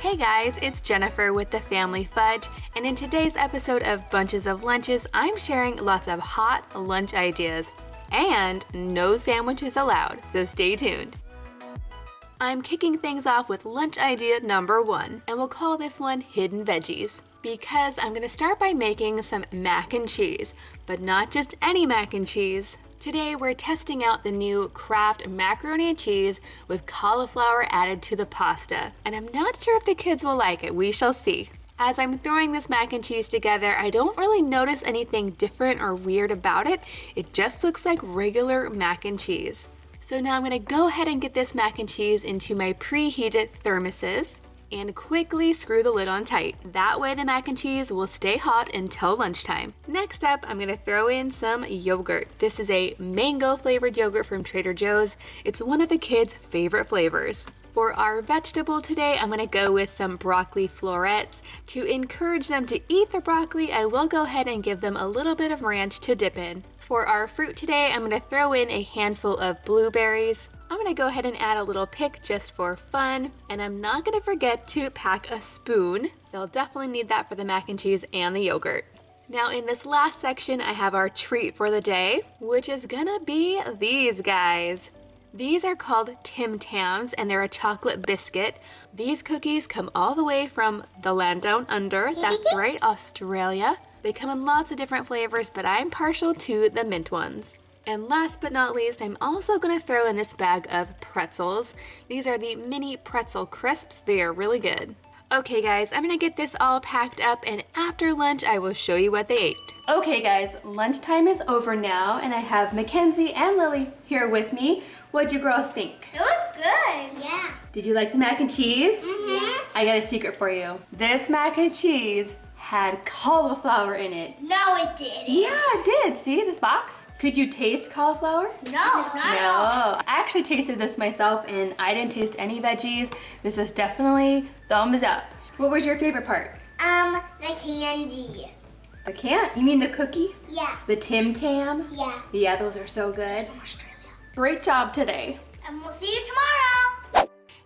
Hey guys, it's Jennifer with the Family Fudge, and in today's episode of Bunches of Lunches, I'm sharing lots of hot lunch ideas and no sandwiches allowed, so stay tuned. I'm kicking things off with lunch idea number one, and we'll call this one Hidden Veggies. Because I'm gonna start by making some mac and cheese, but not just any mac and cheese. Today we're testing out the new Kraft macaroni and cheese with cauliflower added to the pasta. And I'm not sure if the kids will like it, we shall see. As I'm throwing this mac and cheese together, I don't really notice anything different or weird about it. It just looks like regular mac and cheese. So now I'm gonna go ahead and get this mac and cheese into my preheated thermoses and quickly screw the lid on tight. That way the mac and cheese will stay hot until lunchtime. Next up, I'm gonna throw in some yogurt. This is a mango flavored yogurt from Trader Joe's. It's one of the kids' favorite flavors. For our vegetable today, I'm gonna go with some broccoli florets. To encourage them to eat the broccoli, I will go ahead and give them a little bit of ranch to dip in. For our fruit today, I'm gonna throw in a handful of blueberries. I'm gonna go ahead and add a little pick just for fun. And I'm not gonna forget to pack a spoon. They'll definitely need that for the mac and cheese and the yogurt. Now in this last section, I have our treat for the day, which is gonna be these guys. These are called Tim Tams and they're a chocolate biscuit. These cookies come all the way from the land down under, that's right, Australia. They come in lots of different flavors, but I'm partial to the mint ones. And last but not least, I'm also going to throw in this bag of pretzels. These are the mini pretzel crisps. They are really good. Okay guys, I'm gonna get this all packed up and after lunch I will show you what they ate. Okay guys, lunchtime is over now and I have Mackenzie and Lily here with me. What'd you girls think? It was good. Yeah. Did you like the mac and cheese? Mm-hmm. I got a secret for you. This mac and cheese had cauliflower in it. No, it didn't. Yeah, it did. See this box? Could you taste cauliflower? No, not at all. No, I actually tasted this myself and I didn't taste any veggies. This was definitely thumbs up. What was your favorite part? Um, the candy. The can You mean the cookie? Yeah. The Tim Tam? Yeah. Yeah, those are so good. From Australia. Great job today. And we'll see you tomorrow.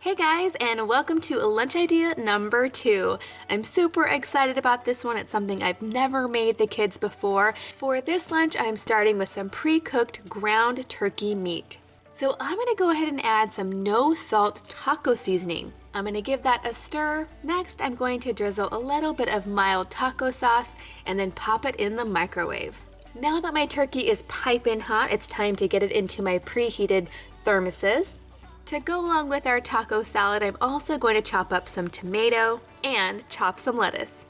Hey guys, and welcome to lunch idea number two. I'm super excited about this one. It's something I've never made the kids before. For this lunch, I'm starting with some pre-cooked ground turkey meat. So I'm gonna go ahead and add some no salt taco seasoning. I'm gonna give that a stir. Next, I'm going to drizzle a little bit of mild taco sauce and then pop it in the microwave. Now that my turkey is piping hot, it's time to get it into my preheated thermoses. To go along with our taco salad, I'm also going to chop up some tomato and chop some lettuce.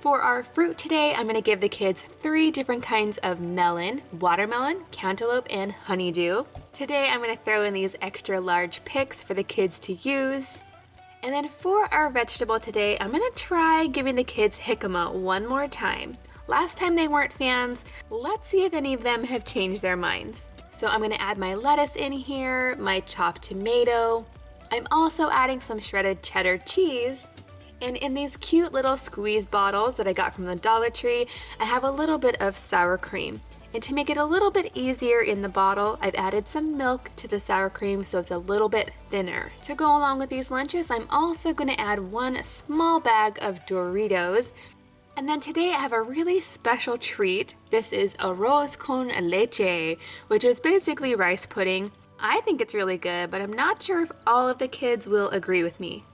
For our fruit today, I'm going to give the kids three different kinds of melon, watermelon, cantaloupe, and honeydew. Today I'm going to throw in these extra large picks for the kids to use. And then for our vegetable today, I'm going to try giving the kids jicama one more time. Last time they weren't fans, let's see if any of them have changed their minds. So I'm gonna add my lettuce in here, my chopped tomato. I'm also adding some shredded cheddar cheese. And in these cute little squeeze bottles that I got from the Dollar Tree, I have a little bit of sour cream. And to make it a little bit easier in the bottle, I've added some milk to the sour cream so it's a little bit thinner. To go along with these lunches, I'm also gonna add one small bag of Doritos. And then today I have a really special treat. This is arroz con leche, which is basically rice pudding. I think it's really good, but I'm not sure if all of the kids will agree with me.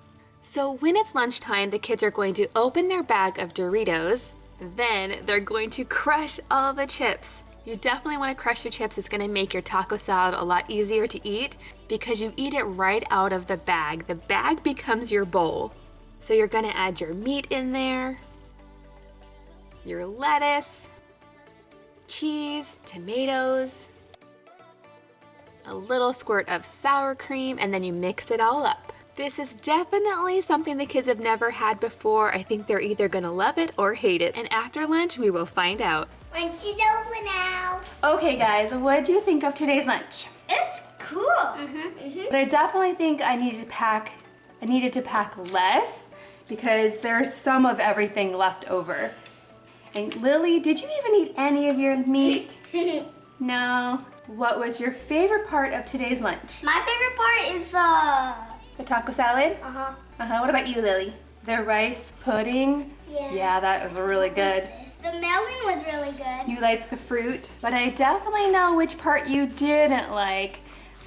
So when it's lunchtime, the kids are going to open their bag of Doritos. Then they're going to crush all the chips. You definitely want to crush your chips. It's going to make your taco salad a lot easier to eat because you eat it right out of the bag. The bag becomes your bowl. So you're going to add your meat in there, your lettuce, cheese, tomatoes, a little squirt of sour cream, and then you mix it all up. This is definitely something the kids have never had before. I think they're either gonna love it or hate it. And after lunch, we will find out. Lunch is over now. Okay guys, what do you think of today's lunch? It's cool. Mm-hmm. But I definitely think I needed to pack, I needed to pack less because there's some of everything left over. And Lily, did you even eat any of your meat? no. What was your favorite part of today's lunch? My favorite part is uh, The taco salad? Uh-huh. Uh-huh. What about you, Lily? The rice pudding? Yeah. Yeah, that was really good. The melon was really good. You like the fruit, but I definitely know which part you didn't like.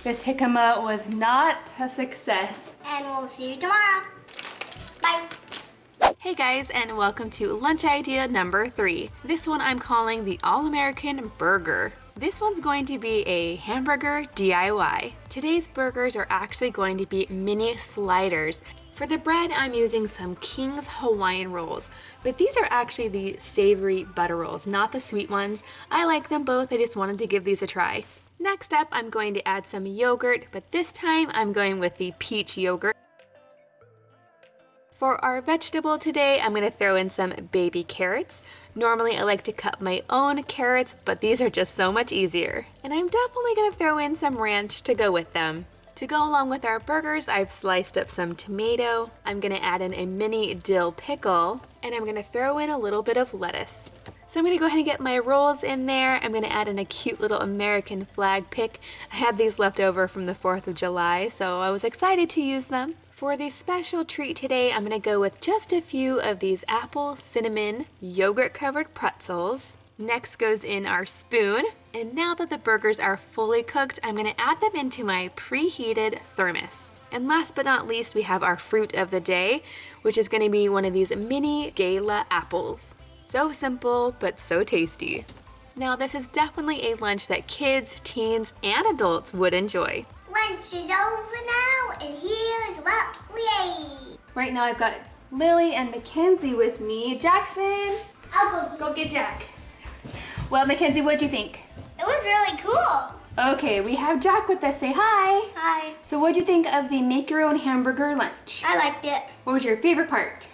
This jicama was not a success. And we'll see you tomorrow. Bye. Hey guys, and welcome to lunch idea number three. This one I'm calling the All-American Burger. This one's going to be a hamburger DIY. Today's burgers are actually going to be mini sliders. For the bread, I'm using some King's Hawaiian rolls, but these are actually the savory butter rolls, not the sweet ones. I like them both, I just wanted to give these a try. Next up, I'm going to add some yogurt, but this time I'm going with the peach yogurt. For our vegetable today, I'm to throw in some baby carrots. Normally I like to cut my own carrots, but these are just so much easier. And I'm definitely to throw in some ranch to go with them. To go along with our burgers, I've sliced up some tomato. I'm gonna add in a mini dill pickle, and I'm gonna throw in a little bit of lettuce. So I'm gonna go ahead and get my rolls in there. I'm gonna add in a cute little American flag pick. I had these left over from the 4th of July, so I was excited to use them. For the special treat today, I'm gonna go with just a few of these apple cinnamon yogurt covered pretzels. Next goes in our spoon. And now that the burgers are fully cooked, I'm gonna add them into my preheated thermos. And last but not least, we have our fruit of the day, which is gonna be one of these mini gala apples. So simple, but so tasty. Now this is definitely a lunch that kids, teens, and adults would enjoy. Lunch is over now, and here's what we ate. Right now I've got Lily and Mackenzie with me. Jackson, I'll go. go get Jack. Well, Mackenzie, what'd you think? It was really cool. Okay, we have Jack with us. Say hi. Hi. So what'd you think of the make your own hamburger lunch? I liked it. What was your favorite part?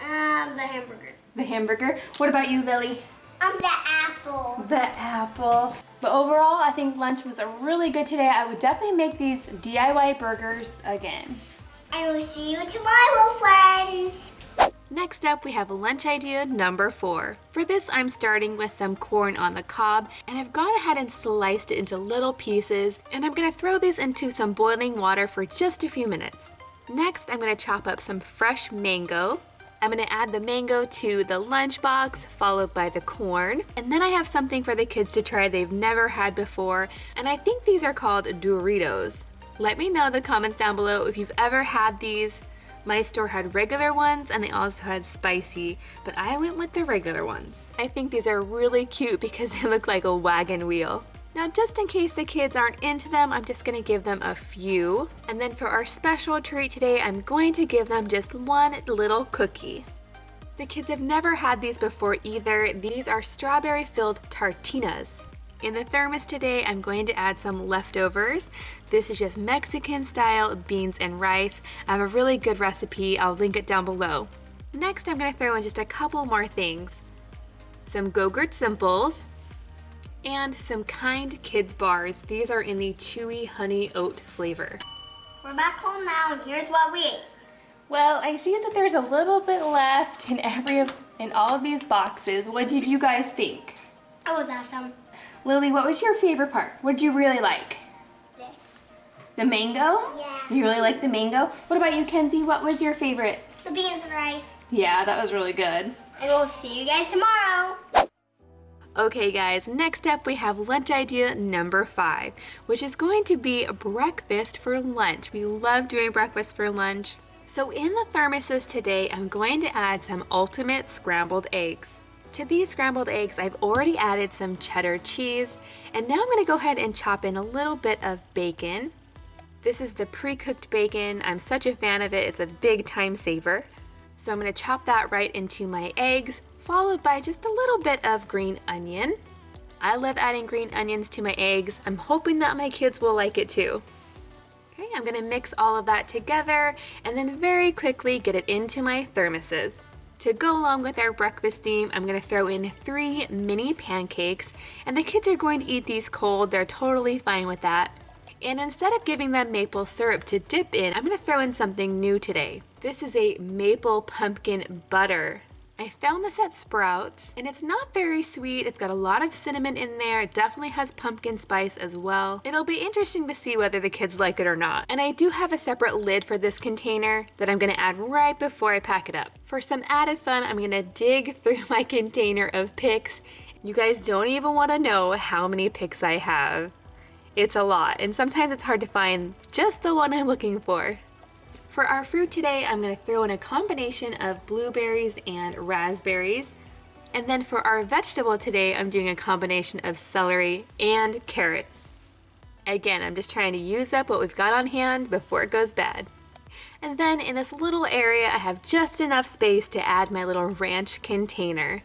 Um, the hamburger. The hamburger. What about you, Lily? Um, the apple. The apple. But overall, I think lunch was a really good today. I would definitely make these DIY burgers again. And we'll see you tomorrow, friends. Next up, we have lunch idea number four. For this, I'm starting with some corn on the cob, and I've gone ahead and sliced it into little pieces, and I'm gonna throw these into some boiling water for just a few minutes. Next, I'm gonna chop up some fresh mango. I'm gonna add the mango to the lunchbox, followed by the corn. And then I have something for the kids to try they've never had before, and I think these are called Duritos. Let me know in the comments down below if you've ever had these. My store had regular ones and they also had spicy, but I went with the regular ones. I think these are really cute because they look like a wagon wheel. Now just in case the kids aren't into them, I'm just gonna give them a few. And then for our special treat today, I'm going to give them just one little cookie. The kids have never had these before either. These are strawberry filled tartinas. In the thermos today, I'm going to add some leftovers. This is just Mexican style beans and rice. I have a really good recipe. I'll link it down below. Next, I'm gonna throw in just a couple more things. Some Go-Gurt Simples and some Kind Kids bars. These are in the chewy honey oat flavor. We're back home now, and here's what we ate. Well, I see that there's a little bit left in every of, in all of these boxes. What did you guys think? It was awesome. Lily, what was your favorite part? What did you really like? This. The mango? Yeah. You really like the mango? What about you, Kenzie? What was your favorite? The beans and rice. Yeah, that was really good. And we'll see you guys tomorrow. Okay guys, next up we have lunch idea number five, which is going to be breakfast for lunch. We love doing breakfast for lunch. So in the thermoses today, I'm going to add some ultimate scrambled eggs. To these scrambled eggs, I've already added some cheddar cheese, and now I'm gonna go ahead and chop in a little bit of bacon. This is the pre-cooked bacon. I'm such a fan of it, it's a big time saver. So I'm gonna chop that right into my eggs, followed by just a little bit of green onion. I love adding green onions to my eggs. I'm hoping that my kids will like it too. Okay, I'm gonna mix all of that together and then very quickly get it into my thermoses. To go along with our breakfast theme, I'm gonna throw in three mini pancakes and the kids are going to eat these cold. They're totally fine with that. And instead of giving them maple syrup to dip in, I'm gonna throw in something new today. This is a maple pumpkin butter. I found this at Sprouts and it's not very sweet. It's got a lot of cinnamon in there. It definitely has pumpkin spice as well. It'll be interesting to see whether the kids like it or not. And I do have a separate lid for this container that I'm gonna add right before I pack it up. For some added fun, I'm gonna dig through my container of picks. You guys don't even wanna know how many picks I have. It's a lot, and sometimes it's hard to find just the one I'm looking for. For our fruit today, I'm gonna throw in a combination of blueberries and raspberries. And then for our vegetable today, I'm doing a combination of celery and carrots. Again, I'm just trying to use up what we've got on hand before it goes bad. And then in this little area, I have just enough space to add my little ranch container.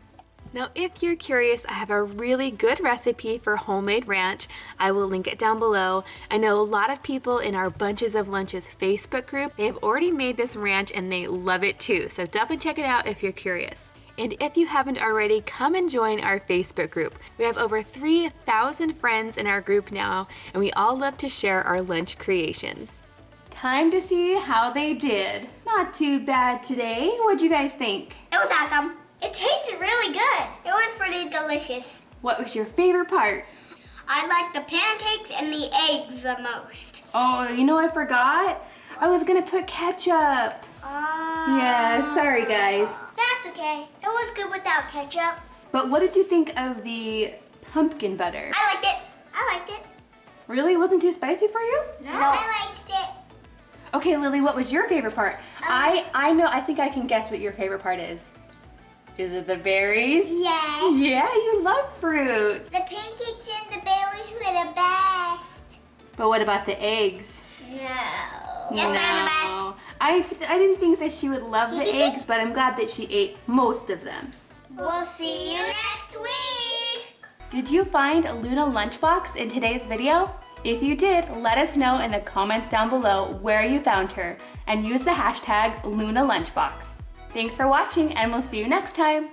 Now, if you're curious, I have a really good recipe for homemade ranch. I will link it down below. I know a lot of people in our Bunches of Lunches Facebook group, they have already made this ranch and they love it too. So definitely check it out if you're curious. And if you haven't already, come and join our Facebook group. We have over 3,000 friends in our group now, and we all love to share our lunch creations. Time to see how they did. Not too bad today. What'd you guys think? It was awesome. It tasted really good. It was pretty delicious. What was your favorite part? I like the pancakes and the eggs the most. Oh, you know I forgot? I was gonna put ketchup. Uh, Yeah, sorry guys. That's okay. It was good without ketchup. But what did you think of the pumpkin butter? I liked it. I liked it. Really? It wasn't too spicy for you? No. I liked it. Okay, Lily, what was your favorite part? I I know, I think I can guess what your favorite part is. Is it the berries? Yeah. Yeah, you love fruit. The pancakes and the berries were the best. But what about the eggs? No. Yes, they're the best. No. I, I didn't think that she would love the eggs, but I'm glad that she ate most of them. We'll see you next week. Did you find a Luna Lunchbox in today's video? If you did, let us know in the comments down below where you found her and use the hashtag Luna Lunchbox. Thanks for watching and we'll see you next time.